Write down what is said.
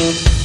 Música